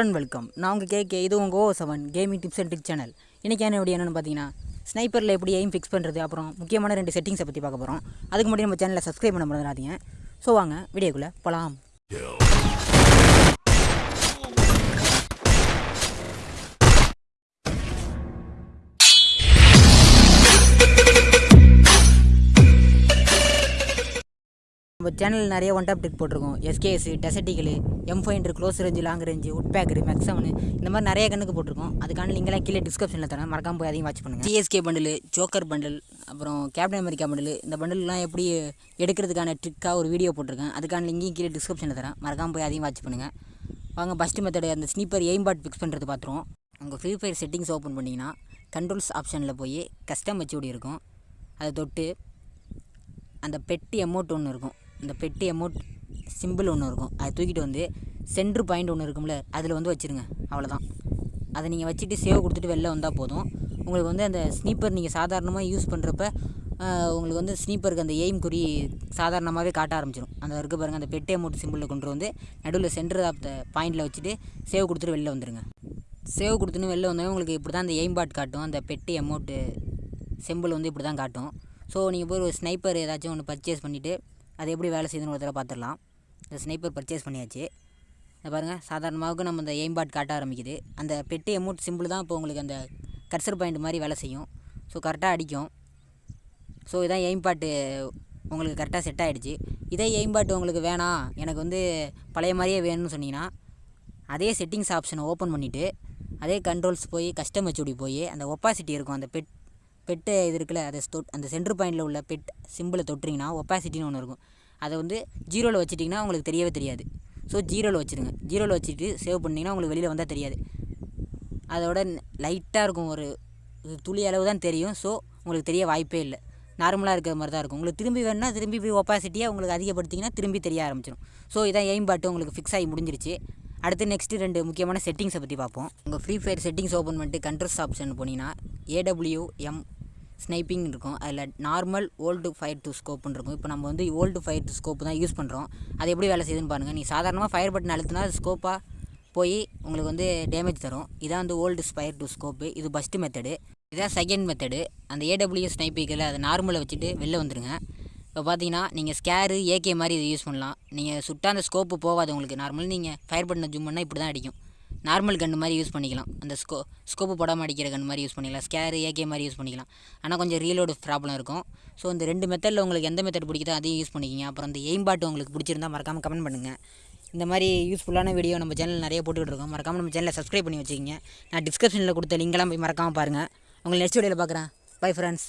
And welcome நான் உங்கள் கேட்க இது உங்கள் O seven gaming tips and trick channel இன்றைக்கி என்ன வீடியோ என்னென்னு பார்த்தீங்கன்னா ஸ்னைப்பரில் எப்படி எய்ம் ஃபிக்ஸ் பண்ணுறது அப்புறம் முக்கியமான ரெண்டு செட்டிங்ஸை பற்றி பார்க்க போகிறோம் அதுக்கு முன்னாடி நம்ம சேனலை சப்ஸ்கிரைப் பண்ண மறந்துடாதீங்க. ஸோ வாங்க வீடியோக்குள்ளே போகலாம் நம்ம சேனல் நிறைய ஒன் டாப் டிக் போட்டிருக்கோம். SKS டெசட்டிக்கல் M five close range long range woodpecker மேக்ஸவனு இந்த மாதிரி நிறைய கண்ணுக்கு போட்டிருக்கோம். அதுக்கான லிங்கெல்லாம் கீழே டிஸ்கிரிப்ஷனில் தரேன். மறக்காம போய் அதையும் வாட்ச் பண்ணுங்கள் சிஎஸ்கே பண்டில் ஜோக்கர் பண்டில் அப்புறம் கேப்டன் அமெரிக்கா பண்டில் இந்த பண்டில்லாம் எப்படி எடுக்கிறதுக்கான ட்ரிக்காக ஒரு வீடியோ போட்டிருக்கேன். அதுக்கான லிங்கையும் கீழே டிஸ்கிரிப்ஷனில் தரேன். மறக்காம போய் அதையும் வாட்ச் பண்ணுங்கள் வாங்க ஃபஸ்ட்டு மெத்தடு அந்த ஸ்னீப்பர் எய்ம் பாட் ஃபிக்ஸ் பண்ணுறது பார்த்துருவோம் உங்கள் ஃப்ரீ ஃபயர் செட்டிங்ஸ் ஓப்பன் பண்ணிங்கன்னா கண்ட்ரோல்ஸ் ஆப்ஷனில் போய் கஸ்டம் வச்சு இருக்கும். அதை தொட்டு அந்த பெட்டி அமௌண்ட் ஒன்று இருக்கும். அந்த பெட்டி அமௌண்ட் சிம்பிள் ஒன்று இருக்கும். அதை தூக்கிட்டு வந்து சென்ட்ரு பாயிண்ட் ஒன்று இருக்கும்ல அதில் வந்து வச்சுருங்க. அவ்வளோதான் அதை நீங்கள் வச்சுட்டு சேவ் கொடுத்துட்டு வெளில வந்தால் போதும். உங்களுக்கு வந்து அந்த ஸ்னீப்பர் நீங்கள் சாதாரணமாக யூஸ் பண்ணுறப்ப உங்களுக்கு வந்து ஸ்னீப்பருக்கு அந்த எய்ம் குறி சாதாரணமாகவே காட்ட ஆரம்பிச்சிடும் அந்த இருக்க பாருங்கள் அந்த பெட்டி அமௌண்ட் சிம்பிளில் கொண்டு வந்து நடுவில் சென்டர் ஆஃப் த பாயிண்டில் வச்சுட்டு சேவ் கொடுத்துட்டு வெளில வந்துடுங்க சேவ் கொடுத்துன்னு வெளில வந்தோடனே உங்களுக்கு இப்படி தான் அந்த எய்ம் பாட் காட்டும். அந்த பெட்டி அமௌண்ட்டு செம்பிள் வந்து இப்படி தான் காட்டும். ஸோ நீங்கள் போய் ஒரு ஸ்னைப்பர் ஏதாச்சும் ஒன்று பர்ச்சேஸ் பண்ணிவிட்டு அது எப்படி வேலை செய்யுதுன்னு ஒரு தடவை பார்த்துடலாம். இந்த ஸ்னைப்பர் பர்ச்சேஸ் பண்ணியாச்சு. இதை பாருங்கள் சாதாரணமாக நம்ம இந்த எய்ம் பாட் காட்ட ஆரம்பிக்குது. அந்த பெட்டு எமௌண்ட் சிம்பிள் தான் இப்போ உங்களுக்கு அந்த கர்சர் பாயிண்ட் மாதிரி வேலை செய்யும். ஸோ கரெக்டாக அடிக்கும். ஸோ இதான் எய்ம் பாட்டு உங்களுக்கு கரெக்டாக செட் ஆகிடுச்சு இதே எய்ம் பாட்டு உங்களுக்கு வேணாம் எனக்கு வந்து பழைய மாதிரியே வேணும்னு சொன்னீங்கன்னா அதே செட்டிங்ஸ் ஆப்ஷனை ஓப்பன் பண்ணிவிட்டு அதே கண்ட்ரோல்ஸ் போய் கஸ்டம் ஹெச்டி போய் அந்த ஒப்பாசிட்டி இருக்கும். அந்த பெட் பெட்டு இது இருக்குல்ல அதை தொட் அந்த சென்ட்ரு பாயிண்டில் உள்ள பெட் சிம்பிளை தொட்டிங்கன்னா ஒப்பாசிட்டின்னு ஒன்று இருக்கும். அதை வந்து ஜீரோவில் வச்சுட்டிங்கன்னா உங்களுக்கு தெரியவே தெரியாது. ஸோ ஜீரோவில் வச்சுருங்க. ஜீரோவில் வச்சுட்டு சேவ் பண்ணிங்கன்னா உங்களுக்கு வெளியில் வந்தால் தெரியாது. அதோட லைட்டாக இருக்கும். ஒரு துளி அளவு தான் தெரியும். ஸோ உங்களுக்கு தெரிய வாய்ப்பே இல்லை. நார்மலாக இருக்கிற மாதிரி தான் இருக்கும். உங்களுக்கு திரும்பி வேணுன்னா திரும்பி போய் ஒப்பாசிட்டியாக உங்களுக்கு அதிகப்படுத்திங்கன்னா திரும்பி தெரிய ஆரம்பிச்சிடும் ஸோ இதான் எய்ம் பாட்டு உங்களுக்கு ஃபிக்ஸ் ஆகி முடிஞ்சிருச்சு. அடுத்து நெக்ஸ்ட்டு ரெண்டு முக்கியமான செட்டிங்ஸை பற்றி பார்ப்போம். உங்கள் ஃப்ரீ ஃபயர் செட்டிங்ஸ் ஓப்பன் பண்ணிட்டு கண்ட்ரோல்ஸ் ஆப்ஷன் போனீங்கன்னா ஏடபிள்யூ எம் ஸ்னைப்பிங் இருக்கும். அதில் நார்மல் ஓல்டு ஃபயர் டு ஸ்கோப்புன்னு இருக்கும். இப்போ நம்ம வந்து ஓல்டு ஃபயர் டு ஸ்கோப்பு தான் யூஸ் பண்ணுறோம் அது எப்படி வேலை செய்யுதுன்னு பாருங்கள் நீ சாதாரணமாக ஃபயர் பட்டன் அழுத்தினா அது ஸ்கோப்பாக போய் உங்களுக்கு வந்து டேமேஜ் தரும். இதான் வந்து ஓல்டு ஃபயர் டு ஸ்கோப்பு இது ஃபஸ்ட்டு மெத்தடு இதான் செகண்ட் மெத்தடு அந்த ஏடபிள்யூ ஸ்னைப்பிக்கில் அதை நார்மலை வச்சுட்டு வெளில வந்துடுங்க இப்போ பார்த்தீங்கன்னா நீங்கள் ஸ்கேரு ஏகே மாதிரி இதை யூஸ் பண்ணலாம். நீங்கள் சுட்டாக அந்த ஸ்கோப்பு போகாது உங்களுக்கு. நார்மல் நீங்கள் ஃபயர் பட்டனை ஜூம் பண்ணால் இப்படி தான் அடிக்கும். நார்மல் கன்று மாதிரி யூஸ் பண்ணிக்கலாம். அந்த ஸ்கோ ஸ்கோப்பு போடாமல் அடிக்கிற கன் மாதிரி யூஸ் பண்ணிக்கலாம். ஸ்கேரு ஏகே மாதிரி யூஸ் பண்ணிக்கலாம். ஆனால் கொஞ்சம் ரீலோடு ப்ராப்ளம் இருக்கும். ஸோ இந்த ரெண்டு மெத்தடில் உங்களுக்கு எந்த மெத்தட் பிடிக்குதோ அதையும் யூஸ் பண்ணிக்கிங்க. அப்புறம் இந்த எய்ம் பாட்டு உங்களுக்கு பிடிச்சிருந்தா மறக்காமல் கமெண்ட் பண்ணுங்கள் இந்த மாதிரி யூஸ்ஃபுல்லான வீடியோ நம்ம சேனல் நிறைய போட்டுக்கிட்டு இருக்கோம். மறக்காமல் நம்ம சேனலை சப்ஸ்கிரைப் பண்ணி வச்சுக்கிங்க. நான் டிஸ்கிரிப்ஷனில் கொடுத்த லிங்கெல்லாம் போய் மறக்காமல் பாருங்கள் உங்களை நெக்ஸ்ட் வீடியோவில் பார்க்குறேன். Bye friends